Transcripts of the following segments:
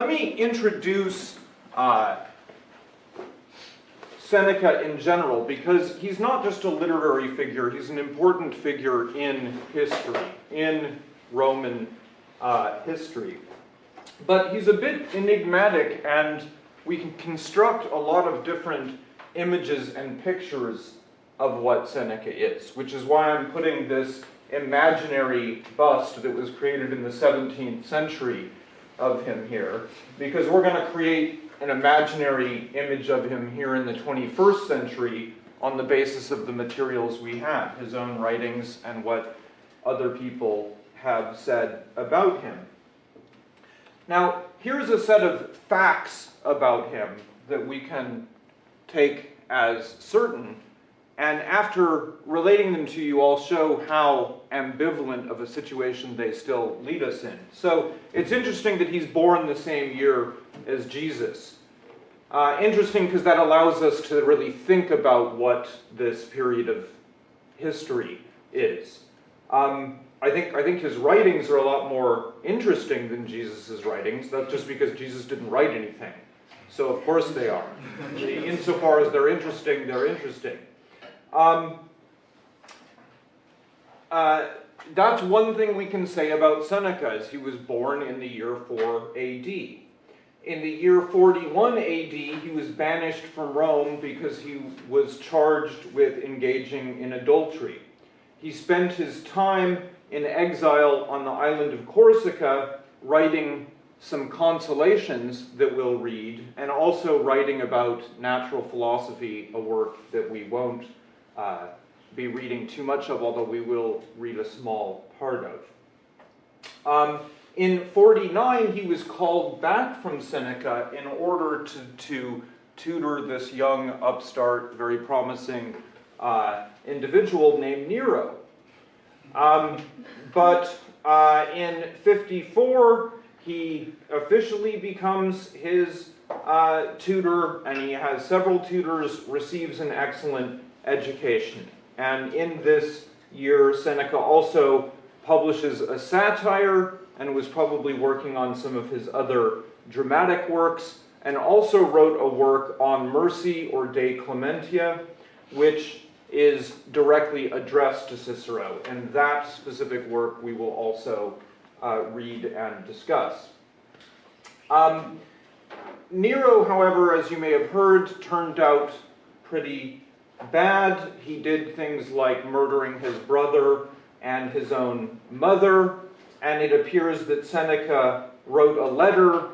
Let me introduce uh, Seneca in general, because he's not just a literary figure, he's an important figure in history, in Roman uh, history. But he's a bit enigmatic, and we can construct a lot of different images and pictures of what Seneca is, which is why I'm putting this imaginary bust that was created in the 17th century of him here, because we're going to create an imaginary image of him here in the 21st century on the basis of the materials we have, his own writings and what other people have said about him. Now, here's a set of facts about him that we can take as certain and after relating them to you, I'll show how ambivalent of a situation they still lead us in. So it's interesting that he's born the same year as Jesus. Uh, interesting because that allows us to really think about what this period of history is. Um, I think, I think his writings are a lot more interesting than Jesus' writings. That's just because Jesus didn't write anything. So of course they are. Insofar as they're interesting, they're interesting. Um, uh, that's one thing we can say about Seneca, is he was born in the year 4 AD. In the year 41 AD, he was banished from Rome because he was charged with engaging in adultery. He spent his time in exile on the island of Corsica writing some consolations that we'll read, and also writing about natural philosophy, a work that we won't uh, be reading too much of, although we will read a small part of. Um, in 49, he was called back from Seneca in order to, to tutor this young, upstart, very promising uh, individual named Nero. Um, but uh, in 54, he officially becomes his uh, tutor, and he has several tutors, receives an excellent education. And in this year, Seneca also publishes a satire and was probably working on some of his other dramatic works, and also wrote a work on mercy or De Clementia, which is directly addressed to Cicero. And that specific work we will also uh, read and discuss. Um, Nero, however, as you may have heard, turned out pretty bad. He did things like murdering his brother and his own mother, and it appears that Seneca wrote a letter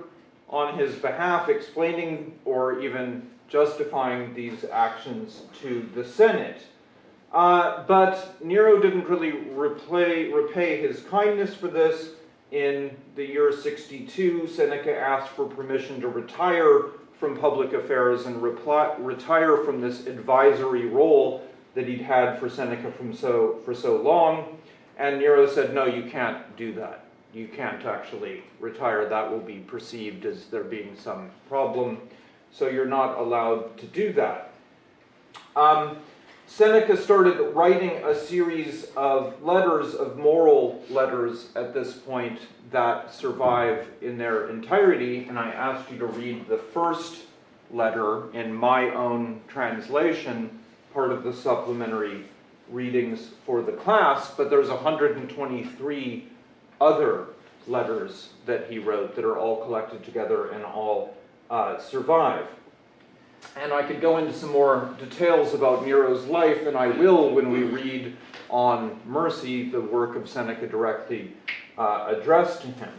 on his behalf explaining or even justifying these actions to the Senate. Uh, but Nero didn't really repay, repay his kindness for this. In the year 62, Seneca asked for permission to retire from public affairs and reply, retire from this advisory role that he'd had for Seneca from so, for so long. And Nero said, no, you can't do that. You can't actually retire. That will be perceived as there being some problem. So you're not allowed to do that. Um, Seneca started writing a series of letters, of moral letters at this point that survive in their entirety, and I asked you to read the first letter in my own translation, part of the supplementary readings for the class, but there's 123 other letters that he wrote that are all collected together and all uh, survive. And I could go into some more details about Nero's life, and I will when we read on mercy, the work of Seneca directly uh, addressed to him.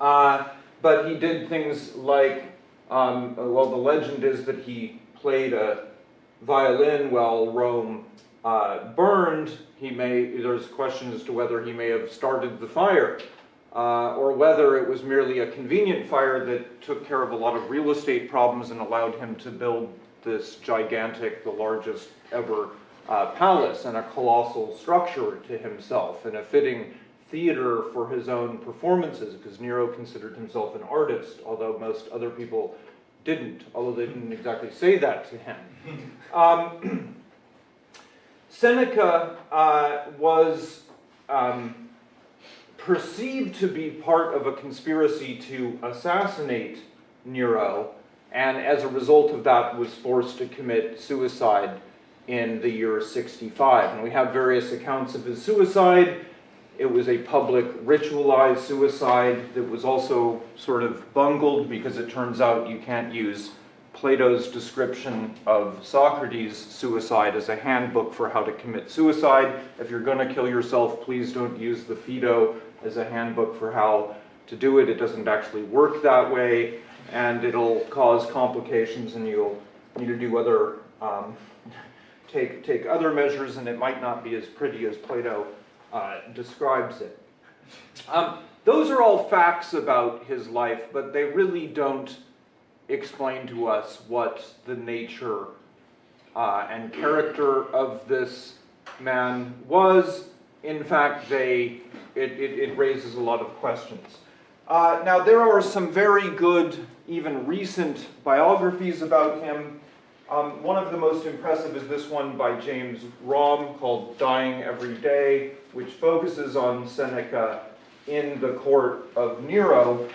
Uh, but he did things like, um, well, the legend is that he played a violin while Rome uh, burned. He may, there's questions as to whether he may have started the fire uh, or whether it was merely a convenient fire that took care of a lot of real estate problems and allowed him to build this gigantic, the largest ever uh, palace and a colossal structure to himself and a fitting theater for his own performances because Nero considered himself an artist, although most other people didn't, although they didn't exactly say that to him. Um, Seneca uh, was um, perceived to be part of a conspiracy to assassinate Nero, and as a result of that was forced to commit suicide in the year 65. And we have various accounts of his suicide. It was a public ritualized suicide that was also sort of bungled because it turns out you can't use Plato's description of Socrates' suicide as a handbook for how to commit suicide. If you're going to kill yourself, please don't use the Phaedo as a handbook for how to do it. It doesn't actually work that way, and it'll cause complications, and you'll need to do other um, take take other measures, and it might not be as pretty as Plato uh, describes it. Um, those are all facts about his life, but they really don't explain to us what the nature uh, and character of this man was. In fact, they, it, it, it raises a lot of questions. Uh, now, there are some very good, even recent biographies about him. Um, one of the most impressive is this one by James Romm called Dying Every Day, which focuses on Seneca in the court of Nero.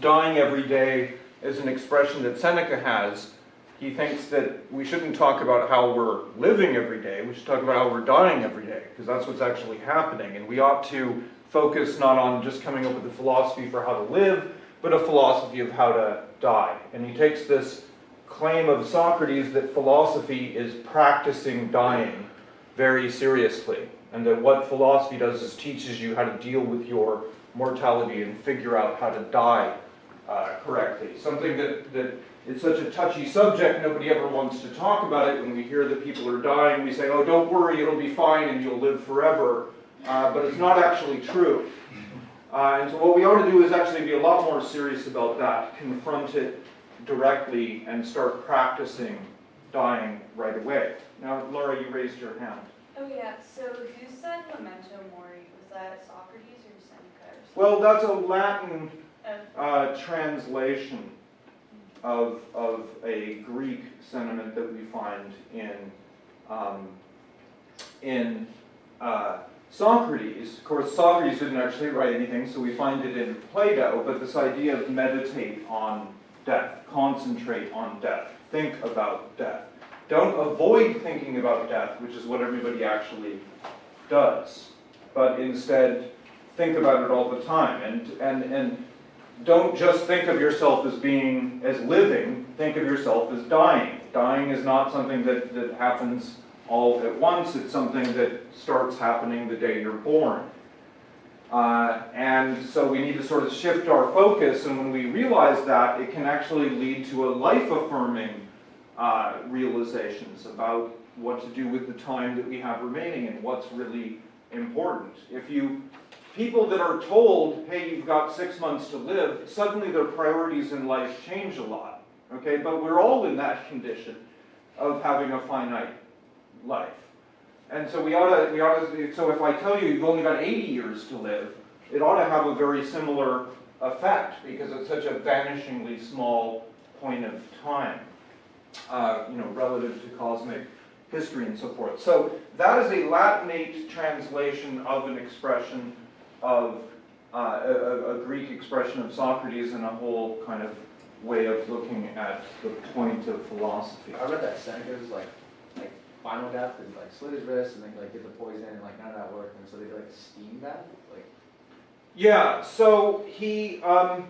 Dying every day is an expression that Seneca has. He thinks that we shouldn't talk about how we're living every day, we should talk about how we're dying every day, because that's what's actually happening. And we ought to focus not on just coming up with a philosophy for how to live, but a philosophy of how to die. And he takes this claim of Socrates that philosophy is practicing dying very seriously, and that what philosophy does is teaches you how to deal with your mortality and figure out how to die uh, correctly. Something that, that it's such a touchy subject, nobody ever wants to talk about it. When we hear that people are dying, we say, oh, don't worry, it'll be fine and you'll live forever. Uh, but it's not actually true. Uh, and so what we ought to do is actually be a lot more serious about that, confront it directly, and start practicing dying right away. Now, Laura, you raised your hand. Oh yeah, so who said memento mori? Was that Socrates or Seneca or? Well, that's a Latin Oh, uh, translation of, of a Greek sentiment that we find in, um, in uh, Socrates. Of course, Socrates didn't actually write anything, so we find it in Plato, but this idea of meditate on death, concentrate on death, think about death. Don't avoid thinking about death, which is what everybody actually does, but instead think about it all the time. And, and, and don't just think of yourself as being, as living, think of yourself as dying. Dying is not something that, that happens all at once, it's something that starts happening the day you're born. Uh, and so we need to sort of shift our focus, and when we realize that, it can actually lead to a life-affirming uh, realizations about what to do with the time that we have remaining and what's really important. If you people that are told, hey, you've got six months to live, suddenly their priorities in life change a lot. Okay, but we're all in that condition of having a finite life. And so we ought to, we ought to, so if I tell you you've only got 80 years to live, it ought to have a very similar effect because it's such a vanishingly small point of time, uh, you know, relative to cosmic history and so forth. So that is a Latinate translation of an expression of uh, a, a Greek expression of Socrates and a whole kind of way of looking at the point of philosophy. I read that Seneca's like, like final death and like slit his wrist and then like get the poison and like none of that worked and so they like steam bath, like. Yeah, so he, um,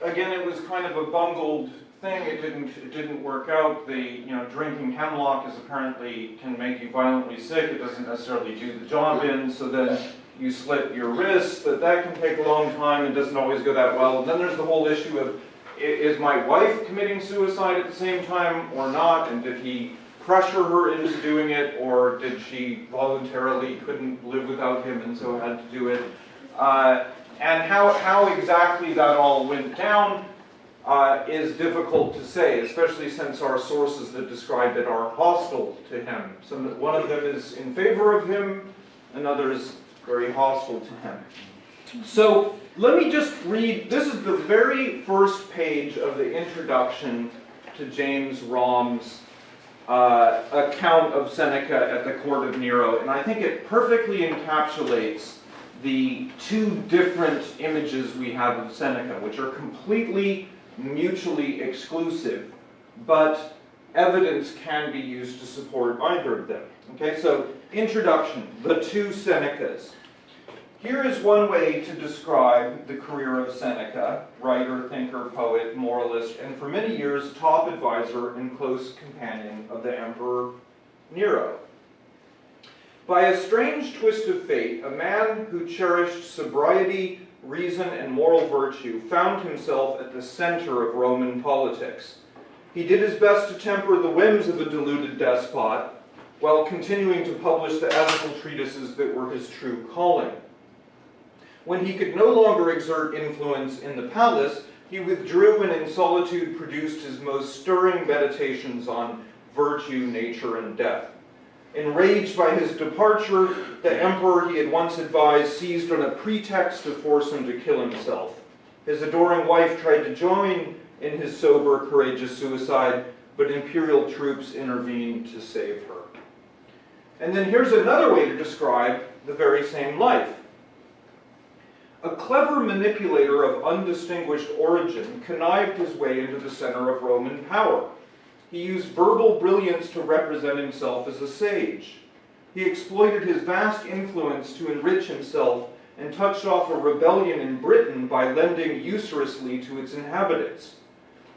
again, it was kind of a bungled thing. It didn't, it didn't work out. The, you know, drinking hemlock is apparently can make you violently sick. It doesn't necessarily do the job in. So then you slit your wrist, but that can take a long time and doesn't always go that well. And then there's the whole issue of, is my wife committing suicide at the same time or not? And did he pressure her into doing it, or did she voluntarily couldn't live without him and so had to do it? Uh, and how, how exactly that all went down uh, is difficult to say, especially since our sources that describe it are hostile to him. Some, one of them is in favor of him, another is very hostile to him. So let me just read, this is the very first page of the introduction to James Romm's uh, account of Seneca at the court of Nero, and I think it perfectly encapsulates the two different images we have of Seneca, which are completely mutually exclusive, but evidence can be used to support either of them. Okay, so introduction, the two Senecas. Here is one way to describe the career of Seneca, writer, thinker, poet, moralist, and for many years top advisor and close companion of the Emperor Nero. By a strange twist of fate, a man who cherished sobriety, reason, and moral virtue found himself at the center of Roman politics. He did his best to temper the whims of a deluded despot, while continuing to publish the ethical treatises that were his true calling. When he could no longer exert influence in the palace, he withdrew and in solitude produced his most stirring meditations on virtue, nature, and death. Enraged by his departure, the emperor he had once advised seized on a pretext to force him to kill himself. His adoring wife tried to join in his sober, courageous suicide, but imperial troops intervened to save her. And then here's another way to describe the very same life. A clever manipulator of undistinguished origin connived his way into the center of Roman power. He used verbal brilliance to represent himself as a sage. He exploited his vast influence to enrich himself and touched off a rebellion in Britain by lending usuriously to its inhabitants.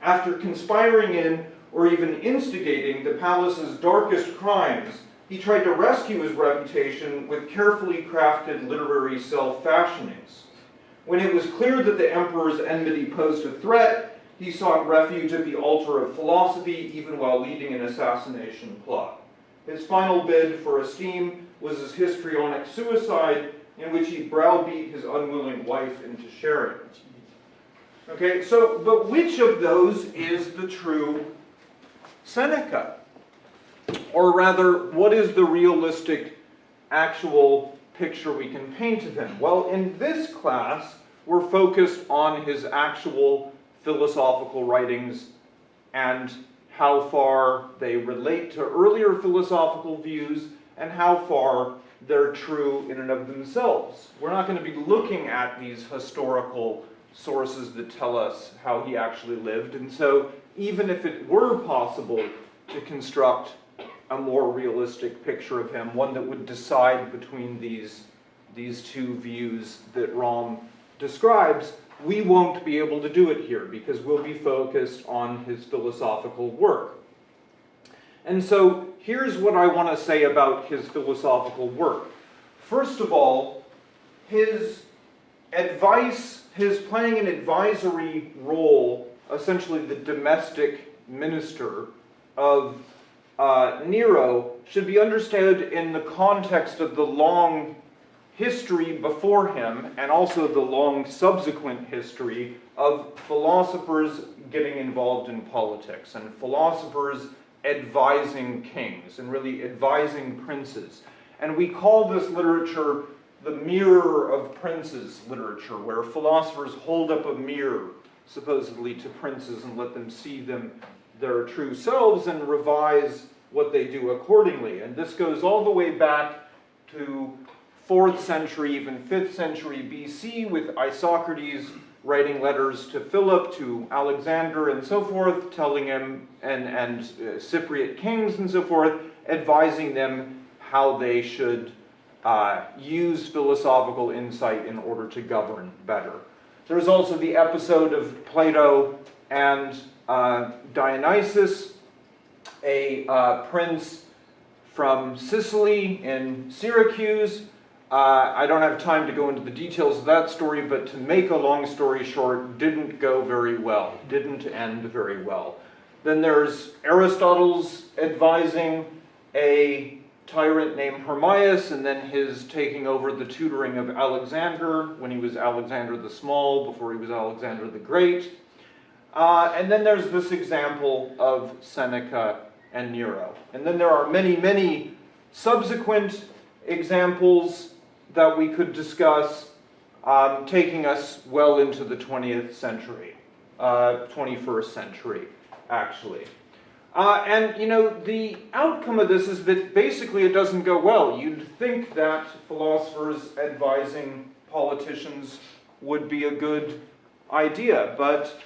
After conspiring in, or even instigating, the palace's darkest crimes, he tried to rescue his reputation with carefully crafted literary self-fashionings. When it was clear that the emperor's enmity posed a threat, he sought refuge at the altar of philosophy even while leading an assassination plot. His final bid for esteem was his histrionic suicide in which he browbeat his unwilling wife into sharing. Okay, so, but which of those is the true Seneca? Or rather, what is the realistic, actual picture we can paint of him? Well, in this class, we're focused on his actual philosophical writings and how far they relate to earlier philosophical views and how far they're true in and of themselves. We're not going to be looking at these historical sources that tell us how he actually lived, and so even if it were possible to construct a more realistic picture of him, one that would decide between these, these two views that Romm describes, we won't be able to do it here because we'll be focused on his philosophical work. And so here's what I want to say about his philosophical work. First of all, his advice, his playing an advisory role, essentially the domestic minister of uh, Nero, should be understood in the context of the long history before him and also the long subsequent history of philosophers getting involved in politics and philosophers advising kings and really advising princes. And we call this literature the mirror of princes literature, where philosophers hold up a mirror, supposedly, to princes and let them see them their true selves and revise what they do accordingly. And this goes all the way back to 4th century, even 5th century BC, with Isocrates writing letters to Philip, to Alexander, and so forth, telling him, and, and uh, Cypriot kings and so forth, advising them how they should uh, use philosophical insight in order to govern better. There's also the episode of Plato and uh, Dionysius, a uh, prince from Sicily in Syracuse. Uh, I don't have time to go into the details of that story, but to make a long story short, didn't go very well, didn't end very well. Then there's Aristotle's advising a tyrant named Hermias, and then his taking over the tutoring of Alexander when he was Alexander the Small, before he was Alexander the Great. Uh, and then there's this example of Seneca and Nero. And then there are many, many subsequent examples that we could discuss um, taking us well into the 20th century, uh, 21st century, actually. Uh, and, you know, the outcome of this is that basically it doesn't go well. You'd think that philosophers advising politicians would be a good idea, but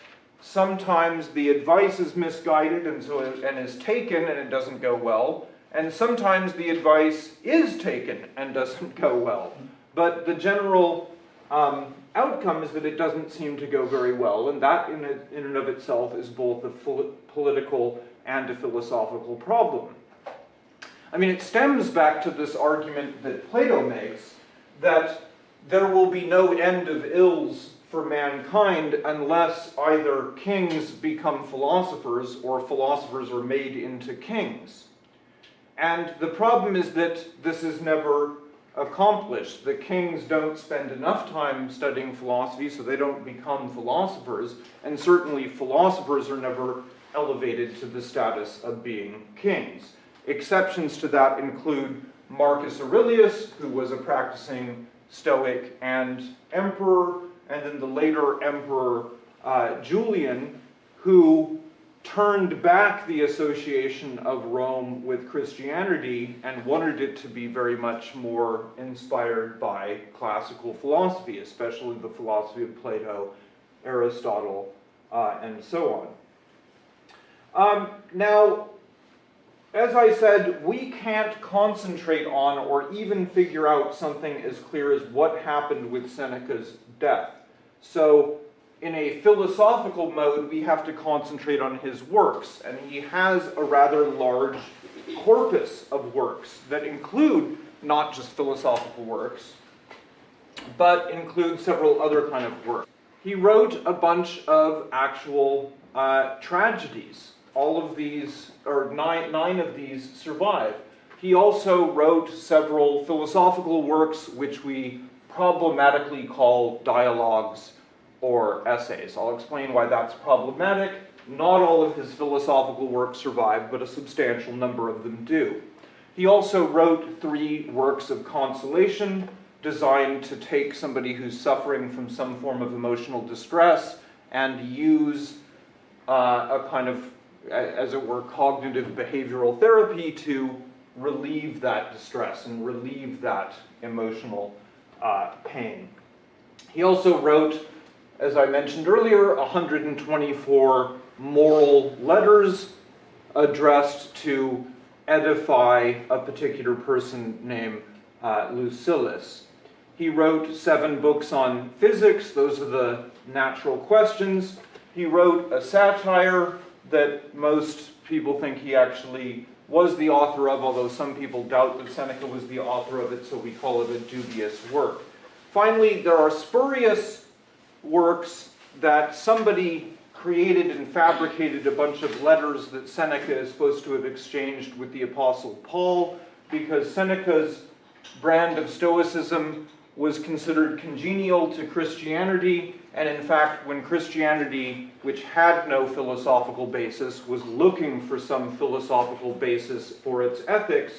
sometimes the advice is misguided and so and is taken and it doesn't go well, and sometimes the advice is taken and doesn't go well. But the general um, outcome is that it doesn't seem to go very well, and that in, it- in and of itself is both a political and a philosophical problem. I mean, it stems back to this argument that Plato makes that there will be no end of ills for mankind unless either kings become philosophers or philosophers are made into kings. And the problem is that this is never accomplished. The kings don't spend enough time studying philosophy, so they don't become philosophers, and certainly philosophers are never elevated to the status of being kings. Exceptions to that include Marcus Aurelius, who was a practicing Stoic and emperor, and then the later emperor uh, Julian, who turned back the association of Rome with Christianity and wanted it to be very much more inspired by classical philosophy, especially the philosophy of Plato, Aristotle, uh, and so on. Um, now, as I said, we can't concentrate on or even figure out something as clear as what happened with Seneca's death. So, in a philosophical mode, we have to concentrate on his works, and he has a rather large corpus of works that include not just philosophical works, but include several other kind of works. He wrote a bunch of actual uh, tragedies. All of these, or nine, nine of these, survive. He also wrote several philosophical works which we problematically call dialogues or essays. I'll explain why that's problematic. Not all of his philosophical works survive, but a substantial number of them do. He also wrote three works of consolation designed to take somebody who's suffering from some form of emotional distress and use uh, a kind of, as it were, cognitive behavioral therapy to relieve that distress and relieve that emotional uh, pain. He also wrote, as I mentioned earlier, 124 moral letters addressed to edify a particular person named uh, Lucilius. He wrote seven books on physics, those are the natural questions. He wrote a satire that most people think he actually was the author of, although some people doubt that Seneca was the author of it, so we call it a dubious work. Finally, there are spurious works that somebody created and fabricated a bunch of letters that Seneca is supposed to have exchanged with the Apostle Paul, because Seneca's brand of Stoicism was considered congenial to Christianity, and in fact, when Christianity, which had no philosophical basis, was looking for some philosophical basis for its ethics,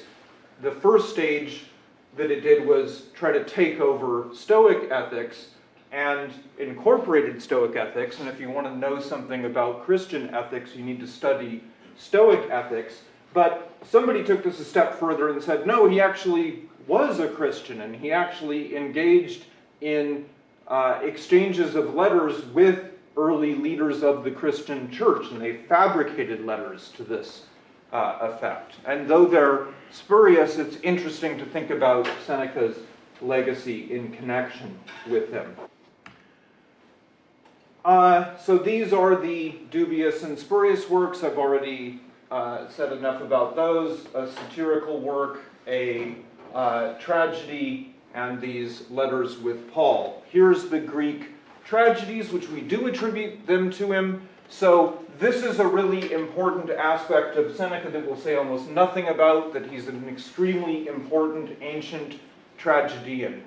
the first stage that it did was try to take over Stoic ethics and incorporated Stoic ethics. And if you want to know something about Christian ethics, you need to study Stoic ethics. But somebody took this a step further and said, no, he actually was a Christian and he actually engaged in uh, exchanges of letters with early leaders of the Christian church, and they fabricated letters to this uh, effect. And though they're spurious, it's interesting to think about Seneca's legacy in connection with him. Uh, so these are the dubious and spurious works. I've already uh, said enough about those. A satirical work, a uh, tragedy, and these letters with Paul. Here's the Greek tragedies, which we do attribute them to him. So this is a really important aspect of Seneca that we'll say almost nothing about, that he's an extremely important ancient tragedian.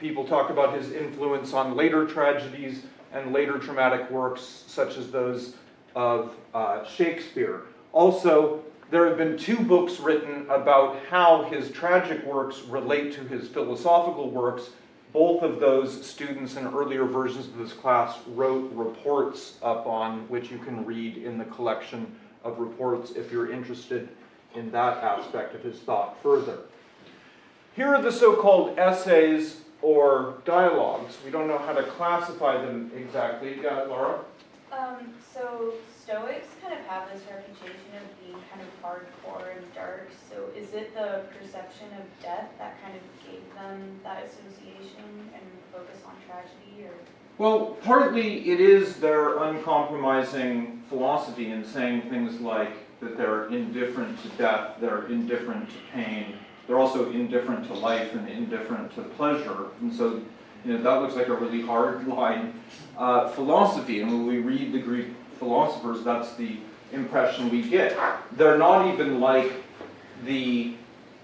People talk about his influence on later tragedies and later dramatic works, such as those of uh, Shakespeare. Also, there have been two books written about how his tragic works relate to his philosophical works. Both of those students in earlier versions of this class wrote reports up on, which you can read in the collection of reports if you're interested in that aspect of his thought further. Here are the so-called essays or dialogues. We don't know how to classify them exactly. Yeah, Laura? Um, so Stoics kind of have this reputation of being kind of hardcore and dark. So is it the perception of death that kind of gave them that association and focus on tragedy, or? Well, partly it is their uncompromising philosophy in saying things like that they're indifferent to death, they're indifferent to pain, they're also indifferent to life and indifferent to pleasure. And so, you know, that looks like a really hard line uh, philosophy. And when we read the Greek philosophers, that's the impression we get. They're not even like the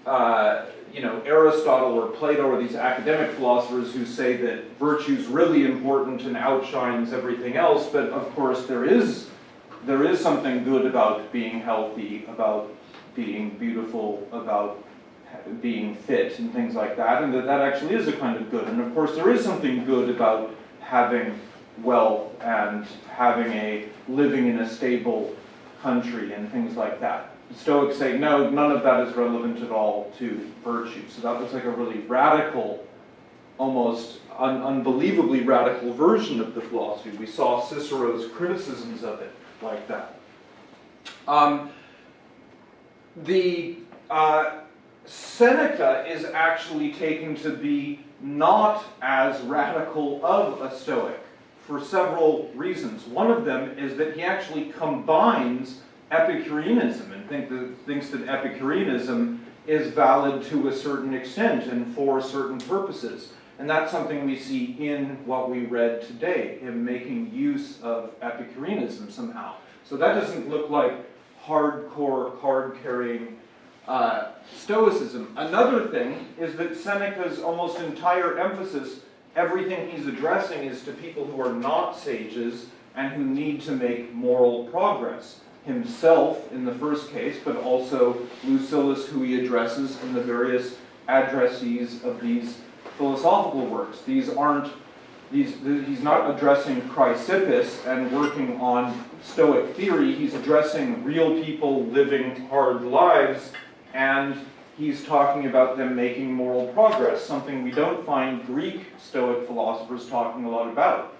uh, you know, Aristotle or Plato or these academic philosophers who say that virtue's really important and outshines everything else, but of course there is, there is something good about being healthy, about being beautiful, about being fit and things like that, and that that actually is a kind of good. And of course there is something good about having wealth and having a, living in a stable country and things like that. Stoics say, no, none of that is relevant at all to virtue. So that was like a really radical, almost un- unbelievably radical version of the philosophy. We saw Cicero's criticisms of it like that. Um, the uh, Seneca is actually taken to be not as radical of a Stoic for several reasons. One of them is that he actually combines Epicureanism and think that, thinks that Epicureanism is valid to a certain extent and for certain purposes. And that's something we see in what we read today, him making use of Epicureanism somehow. So that doesn't look like hardcore, card-carrying uh, Stoicism. Another thing is that Seneca's almost entire emphasis, everything he's addressing is to people who are not sages and who need to make moral progress himself in the first case, but also Lucilius, who he addresses, and the various addressees of these philosophical works. These aren't, these, he's not addressing Chrysippus and working on Stoic theory, he's addressing real people living hard lives, and he's talking about them making moral progress, something we don't find Greek Stoic philosophers talking a lot about.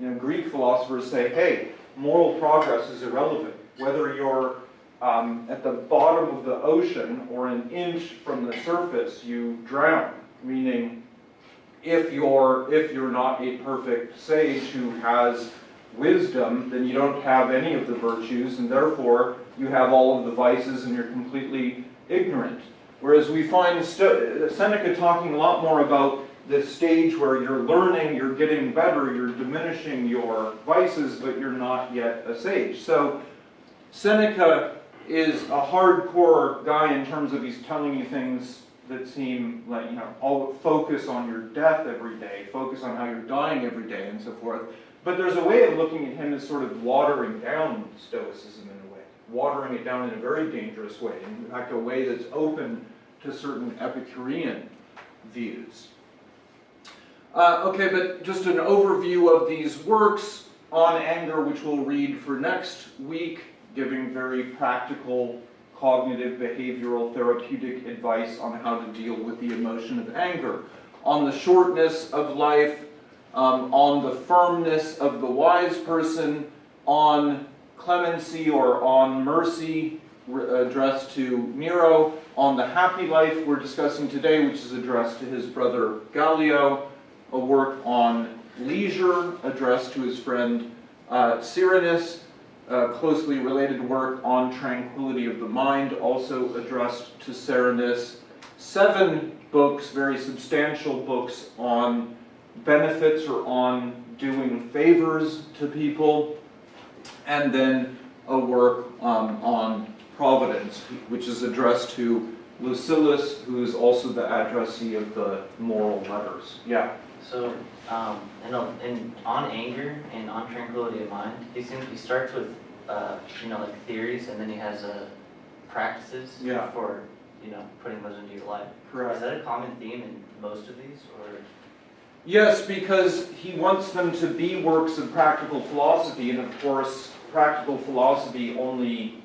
You know, Greek philosophers say, hey, moral progress is irrelevant whether you're um, at the bottom of the ocean or an inch from the surface, you drown. Meaning, if you're if you're not a perfect sage who has wisdom, then you don't have any of the virtues, and therefore you have all of the vices, and you're completely ignorant. Whereas we find Seneca talking a lot more about the stage where you're learning, you're getting better, you're diminishing your vices, but you're not yet a sage. So Seneca is a hardcore guy in terms of he's telling you things that seem like, you know, all focus on your death every day, focus on how you're dying every day, and so forth. But there's a way of looking at him as sort of watering down Stoicism in a way, watering it down in a very dangerous way, in fact, a way that's open to certain Epicurean views. Uh, okay, but just an overview of these works on anger, which we'll read for next week giving very practical cognitive, behavioral, therapeutic advice on how to deal with the emotion of anger, on the shortness of life, um, on the firmness of the wise person, on clemency or on mercy addressed to Nero, on the happy life we're discussing today, which is addressed to his brother Gallio, a work on leisure addressed to his friend uh, Serenus, uh, closely related work on tranquility of the mind, also addressed to Serenus. Seven books, very substantial books on benefits or on doing favors to people, and then a work um, on providence, which is addressed to Lucilius, who is also the addressee of the moral letters. Yeah. So, um, and on, and on anger and on tranquility of mind, he seems he starts with, uh, you know, like theories, and then he has uh, practices Yeah. for, you know, putting those into your life. Is that a common theme in most of these, or? Yes, because he wants them to be works of practical philosophy, and of course, practical philosophy only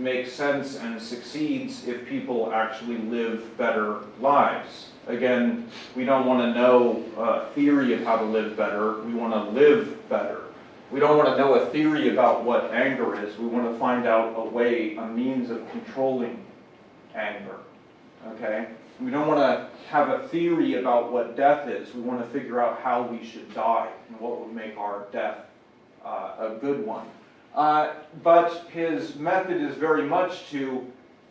makes sense and succeeds if people actually live better lives. Again, we don't want to know a theory of how to live better, we want to live better. We don't want to know a theory about what anger is, we want to find out a way, a means of controlling anger, okay? We don't want to have a theory about what death is, we want to figure out how we should die and what would make our death uh, a good one. Uh, But his method is very much to,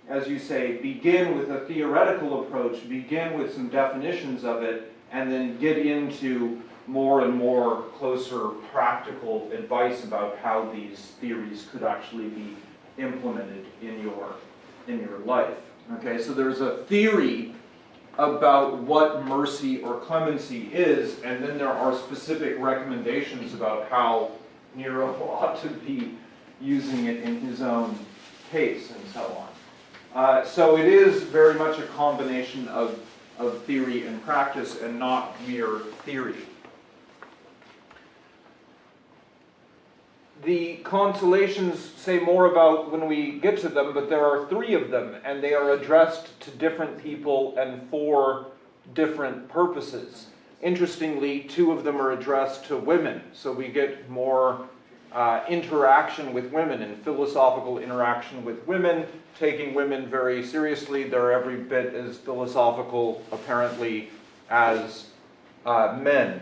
as you say, begin with a theoretical approach, begin with some definitions of it, and then get into more and more closer practical advice about how these theories could actually be implemented in your, in your life. Okay, so there's a theory about what mercy or clemency is, and then there are specific recommendations about how Nero ought to be using it in his own case and so on. Uh, so it is very much a combination of, of theory and practice and not mere theory. The consolations say more about when we get to them, but there are three of them, and they are addressed to different people and for different purposes. Interestingly, two of them are addressed to women, so we get more uh, interaction with women and philosophical interaction with women, taking women very seriously. They're every bit as philosophical, apparently, as uh, men.